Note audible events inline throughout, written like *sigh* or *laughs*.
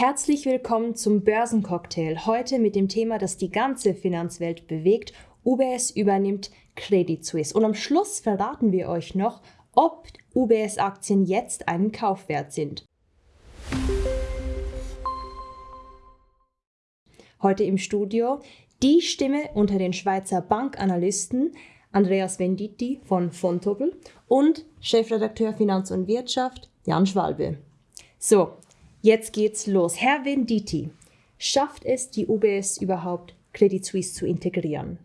Herzlich willkommen zum Börsencocktail. Heute mit dem Thema, das die ganze Finanzwelt bewegt. UBS übernimmt Credit Suisse. Und am Schluss verraten wir euch noch, ob UBS-Aktien jetzt einen Kaufwert sind. Heute im Studio die Stimme unter den Schweizer Bankanalysten Andreas Venditti von Fontobel und Chefredakteur Finanz und Wirtschaft Jan Schwalbe. So, jetzt geht's los. Herr Venditti, schafft es die UBS überhaupt, Credit Suisse zu integrieren?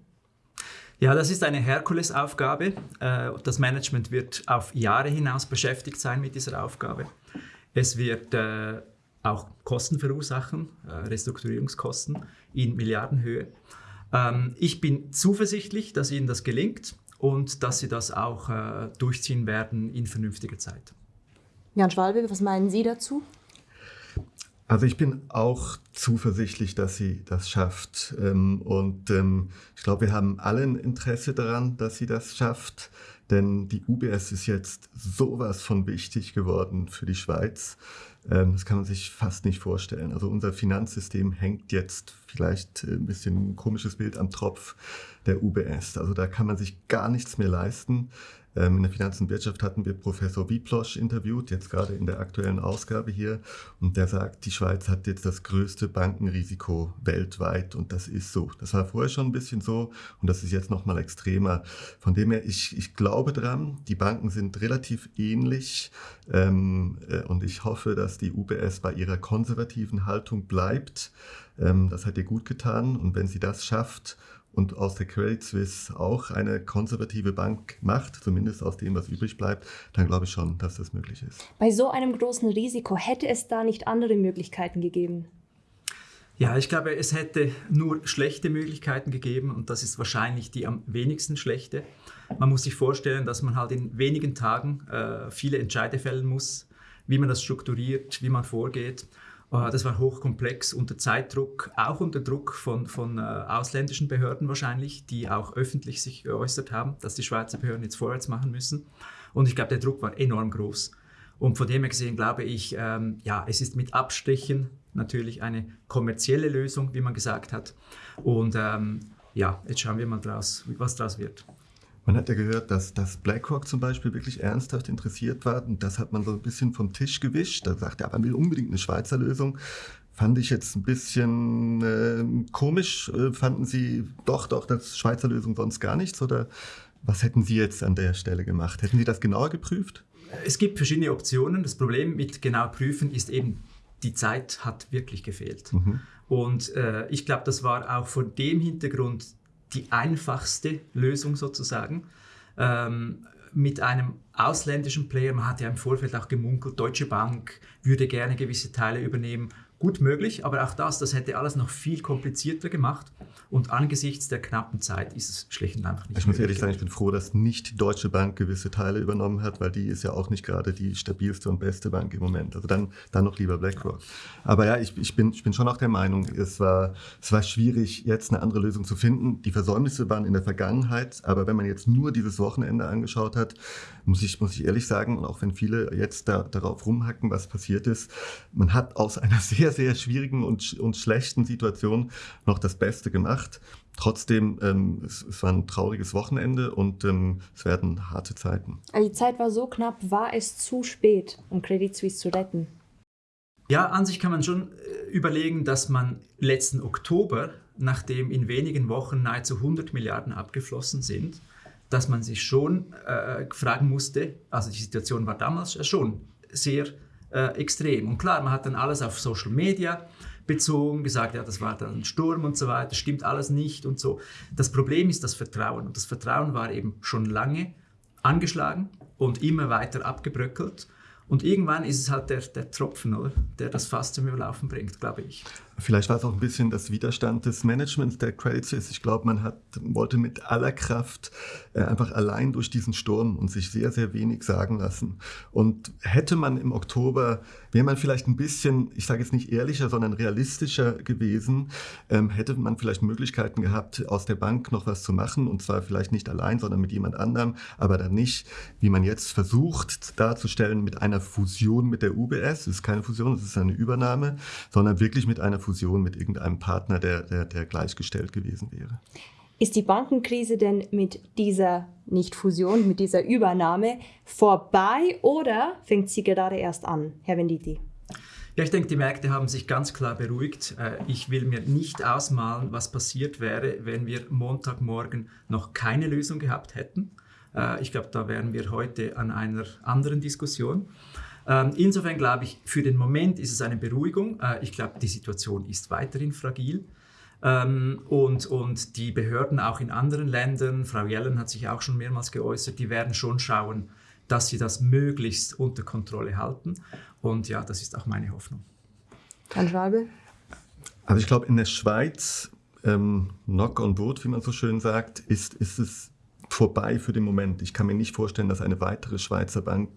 Ja, das ist eine Herkulesaufgabe. Äh, das Management wird auf Jahre hinaus beschäftigt sein mit dieser Aufgabe. Es wird äh, auch Kosten verursachen, äh, Restrukturierungskosten in Milliardenhöhe. Ähm, ich bin zuversichtlich, dass Ihnen das gelingt und dass Sie das auch durchziehen werden in vernünftiger Zeit. Jan Schwalbe, was meinen Sie dazu? Also ich bin auch zuversichtlich, dass sie das schafft. Ähm, und ähm, ich glaube, wir haben alle ein Interesse daran, dass sie das schafft. Denn die UBS ist jetzt sowas von wichtig geworden für die Schweiz. Ähm, das kann man sich fast nicht vorstellen. Also unser Finanzsystem hängt jetzt vielleicht ein bisschen ein komisches Bild am Tropf der UBS. Also da kann man sich gar nichts mehr leisten. Ähm, in der Finanz- und Wirtschaft hatten wir Professor Wieplosch interviewt, jetzt gerade in der aktuellen Ausgabe hier. Und der sagt, die Schweiz hat jetzt das größte Bankenrisiko weltweit. Und das ist so. Das war vorher schon ein bisschen so und das ist jetzt nochmal extremer. Von dem her, ich, ich glaube dran, die Banken sind relativ ähnlich. Ähm, äh, und ich hoffe, dass die UBS bei ihrer konservativen Haltung bleibt. Ähm, das hat ihr gut getan. Und wenn sie das schafft und aus der Credit Suisse auch eine konservative Bank macht, zumindest aus dem, was übrig bleibt, dann glaube ich schon, dass das möglich ist. Bei so einem großen Risiko hätte es da nicht andere Möglichkeiten gegeben? Ja, ich glaube, es hätte nur schlechte Möglichkeiten gegeben und das ist wahrscheinlich die am wenigsten schlechte. Man muss sich vorstellen, dass man halt in wenigen Tagen äh, viele Entscheide fällen muss, wie man das strukturiert, wie man vorgeht. Ah, das war hochkomplex unter Zeitdruck, auch unter Druck von, von äh, ausländischen Behörden wahrscheinlich, die auch öffentlich sich geäußert haben, dass die Schweizer Behörden jetzt vorwärts machen müssen. Und ich glaube, der Druck war enorm groß. Und von dem her gesehen glaube ich, ähm, ja, es ist mit Abstrichen natürlich eine kommerzielle Lösung, wie man gesagt hat. Und ähm, ja, jetzt schauen wir mal draus, was daraus wird. Man hat ja gehört, dass, dass BlackRock zum Beispiel wirklich ernsthaft interessiert war und das hat man so ein bisschen vom Tisch gewischt. Da sagt er, aber man will unbedingt eine Schweizer Lösung. Fand ich jetzt ein bisschen äh, komisch. Fanden Sie doch, doch, das Schweizer Lösung sonst gar nichts? Oder was hätten Sie jetzt an der Stelle gemacht? Hätten Sie das genauer geprüft? Es gibt verschiedene Optionen. Das Problem mit genau prüfen ist eben, die Zeit hat wirklich gefehlt. Mhm. Und äh, ich glaube, das war auch vor dem Hintergrund die einfachste Lösung sozusagen. Ähm, mit einem ausländischen Player, man hat ja im Vorfeld auch gemunkelt, Deutsche Bank würde gerne gewisse Teile übernehmen gut möglich, aber auch das, das hätte alles noch viel komplizierter gemacht. Und angesichts der knappen Zeit ist es schlicht und einfach nicht Ich muss ehrlich sagen, ich bin froh, dass nicht die Deutsche Bank gewisse Teile übernommen hat, weil die ist ja auch nicht gerade die stabilste und beste Bank im Moment. Also dann, dann noch lieber BlackRock. Aber ja, ich, ich, bin, ich bin schon auch der Meinung, es war, es war schwierig, jetzt eine andere Lösung zu finden. Die Versäumnisse waren in der Vergangenheit, aber wenn man jetzt nur dieses Wochenende angeschaut hat, muss ich, muss ich ehrlich sagen, und auch wenn viele jetzt da, darauf rumhacken, was passiert ist, man hat aus einer *laughs* sehr, sehr schwierigen und, und schlechten Situation noch das Beste gemacht. Trotzdem, ähm, es, es, war ein trauriges Wochenende und ähm, es werden harte Zeiten. Also die Zeit war so knapp, war es zu spät, um Credit Suisse zu retten? Ja, an sich kann man schon äh, überlegen, dass man letzten Oktober, nachdem in wenigen Wochen nahezu 100 Milliarden abgeflossen sind, dass man sich schon äh, fragen musste, also die Situation war damals schon sehr äh, extrem. Und klar, man hat dann alles auf Social Media bezogen, gesagt, ja, das war dann ein Sturm und so weiter, stimmt alles nicht und so. Das Problem ist das Vertrauen. Und das Vertrauen war eben schon lange angeschlagen und immer weiter abgebröckelt. Und irgendwann ist es halt der, der Tropfen, oder? der das Fass zum Überlaufen bringt, glaube ich. Vielleicht war es auch ein bisschen das Widerstand des Managements der Credit Suisse. Ich glaube, man hat, wollte mit aller Kraft äh, einfach allein durch diesen Sturm und sich sehr, sehr wenig sagen lassen. Und hätte man im Oktober, wäre man vielleicht ein bisschen, ich sage jetzt nicht ehrlicher, sondern realistischer gewesen, ähm, hätte man vielleicht Möglichkeiten gehabt, aus der Bank noch was zu machen. Und zwar vielleicht nicht allein, sondern mit jemand anderem, aber dann nicht, wie man jetzt versucht darzustellen, mit einer Fusion mit der UBS. Es ist keine Fusion, es ist eine Übernahme, sondern wirklich mit einer Fusion mit irgendeinem Partner, der, der, der gleichgestellt gewesen wäre. Ist die Bankenkrise denn mit dieser nicht Fusion, mit dieser Übernahme vorbei oder fängt sie gerade erst an, Herr Venditti? Ja, ich denke, die Märkte haben sich ganz klar beruhigt. Äh, ich will mir nicht ausmalen, was passiert wäre, wenn wir Montagmorgen noch keine Lösung gehabt hätten. Äh, ich glaube, da wären wir heute an einer anderen Diskussion. Ähm, insofern glaube ich, für den Moment ist es eine Beruhigung. Äh, ich glaube, die Situation ist weiterhin fragil. Ähm, und, und die Behörden auch in anderen Ländern, Frau Jellen hat sich auch schon mehrmals geäußert, die werden schon schauen, dass sie das möglichst unter Kontrolle halten. Und ja, das ist auch meine Hoffnung. Herr Schwabe? Also ich glaube, in der Schweiz, ähm, knock on wood, wie man so schön sagt, ist, ist es vorbei für den Moment. Ich kann mir nicht vorstellen, dass eine weitere Schweizer Bank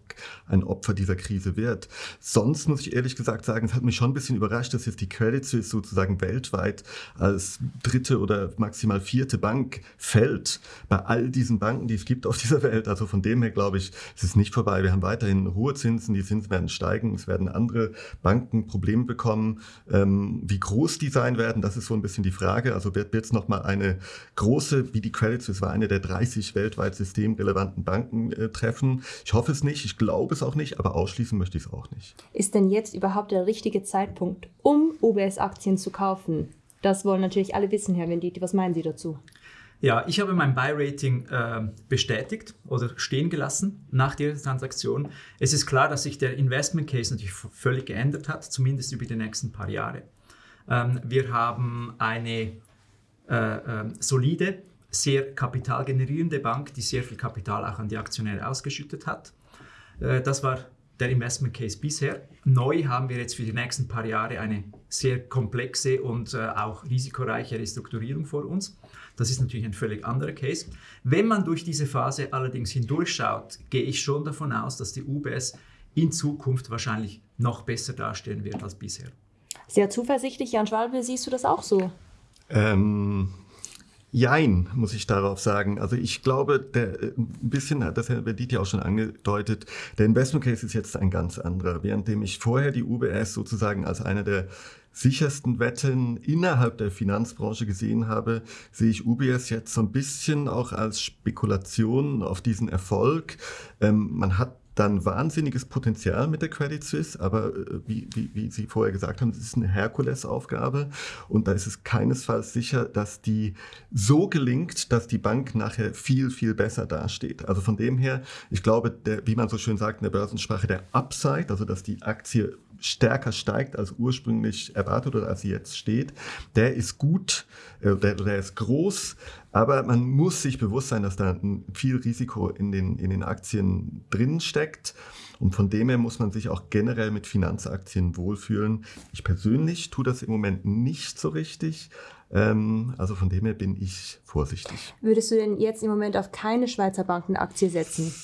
ein Opfer dieser Krise wird. Sonst muss ich ehrlich gesagt sagen, es hat mich schon ein bisschen überrascht, dass jetzt die Credit Suisse sozusagen weltweit als dritte oder maximal vierte Bank fällt bei all diesen Banken, die es gibt auf dieser Welt. Also von dem her glaube ich, es ist nicht vorbei. Wir haben weiterhin hohe Zinsen, die Zinsen werden steigen, es werden andere Banken Probleme bekommen. Ähm, wie groß die sein werden, das ist so ein bisschen die Frage. Also wird es nochmal eine große, wie die Credit Suisse war, eine der 30 30 weltweit systemrelevanten Banken äh, treffen. Ich hoffe es nicht, ich glaube es auch nicht, aber ausschließen möchte ich es auch nicht. Ist denn jetzt überhaupt der richtige Zeitpunkt, um UBS-Aktien zu kaufen? Das wollen natürlich alle wissen, Herr Venditi. Was meinen Sie dazu? Ja, ich habe mein Buy-Rating äh, bestätigt oder stehen gelassen nach der Transaktion. Es ist klar, dass sich der Investment Case natürlich völlig geändert hat, zumindest über die nächsten paar Jahre. Ähm, wir haben eine äh, äh, solide sehr kapitalgenerierende Bank, die sehr viel Kapital auch an die Aktionäre ausgeschüttet hat. Äh, das war der Investment Case bisher. Neu haben wir jetzt für die nächsten paar Jahre eine sehr komplexe und äh, auch risikoreiche Restrukturierung vor uns. Das ist natürlich ein völlig anderer Case. Wenn man durch diese Phase allerdings hindurchschaut, gehe ich schon davon aus, dass die UBS in Zukunft wahrscheinlich noch besser dastehen wird als bisher. Sehr zuversichtlich, Jan Schwalbe, siehst du das auch so? Ähm, Jein, muss ich darauf sagen. Also ich glaube, der, äh, ein bisschen hat das Herr ja auch schon angedeutet, der Investment Case ist jetzt ein ganz anderer. Währenddem ich vorher die UBS sozusagen als eine der sichersten Wetten innerhalb der Finanzbranche gesehen habe, sehe ich UBS jetzt so ein bisschen auch als Spekulation auf diesen Erfolg. Ähm, man hat dann wahnsinniges Potenzial mit der Credit Suisse, aber äh, wie, wie, wie Sie vorher gesagt haben, es ist eine Herkulesaufgabe und da ist es keinesfalls sicher, dass die so gelingt, dass die Bank nachher viel, viel besser dasteht. Also von dem her, ich glaube, der, wie man so schön sagt in der Börsensprache, der Upside, also dass die Aktie stärker steigt als ursprünglich erwartet oder als sie jetzt steht, der ist gut, äh, der, der ist groß, aber man muss sich bewusst sein, dass da viel Risiko in den, in den Aktien drin steckt. Und von dem her muss man sich auch generell mit Finanzaktien wohlfühlen. Ich persönlich tue das im Moment nicht so richtig. Ähm, also von dem her bin ich vorsichtig. Würdest du denn jetzt im Moment auf keine Schweizer Bankenaktie setzen?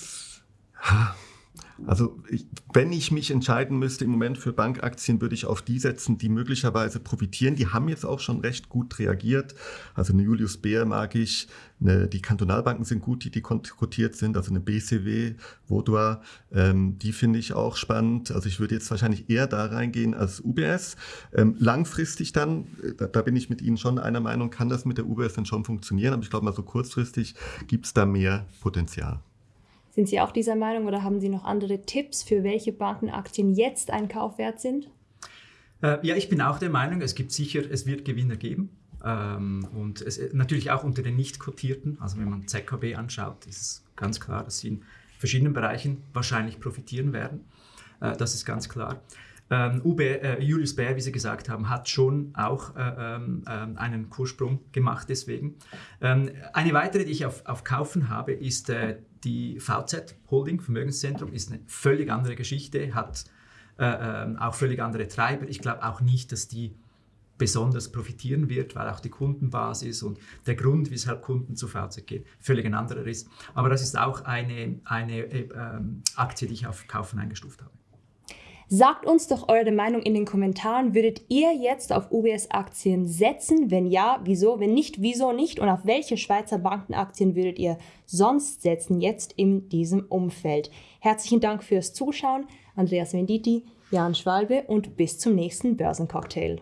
Also ich, wenn ich mich entscheiden müsste im Moment für Bankaktien, würde ich auf die setzen, die möglicherweise profitieren. Die haben jetzt auch schon recht gut reagiert. Also eine Julius Baer mag ich, eine, die Kantonalbanken sind gut, die, die kotiert sind, also eine BCW, Vaudois, ähm, die finde ich auch spannend. Also ich würde jetzt wahrscheinlich eher da reingehen als UBS. Ähm, langfristig dann, äh, da, da, bin ich mit Ihnen schon einer Meinung, kann das mit der UBS dann schon funktionieren, aber ich glaube mal so kurzfristig gibt es da mehr Potenzial. Sind Sie auch dieser Meinung oder haben Sie noch andere Tipps, für welche Bankenaktien jetzt ein Kauf wert sind? Äh, ja, ich bin auch der Meinung, es gibt sicher, es wird Gewinner geben. Ähm, und es, natürlich auch unter den nicht kotierten. Also wenn man ZKB anschaut, ist es ganz klar, dass sie in verschiedenen Bereichen wahrscheinlich profitieren werden. Äh, das ist ganz klar. Ähm, äh, Julius Baer, wie Sie gesagt haben, hat schon auch äh, ähm, einen Kurssprung gemacht deswegen. Eine weitere, die ich auf, auf Kaufen habe, ist äh, die VZ Holding, Vermögenszentrum, ist eine völlig andere Geschichte, hat äh, ähm, auch völlig andere Treiber. Ich glaube auch nicht, dass die besonders profitieren wird, weil auch die Kundenbasis und der Grund, weshalb Kunden zu VZ gehen, völlig ein anderer ist. Aber das ist auch eine, eine äh, Aktie, die ich auf Kaufen eingestuft habe. Sagt uns doch eure Meinung in den Kommentaren. Würdet ihr jetzt auf UBS-Aktien setzen? Wenn ja, wieso? Wenn nicht, wieso nicht? Und auf welche Schweizer Bankenaktien würdet ihr sonst setzen, jetzt in diesem Umfeld? Herzlichen Dank fürs Zuschauen. Andreas Venditti, Jan Schwalbe und bis zum nächsten Börsencocktail.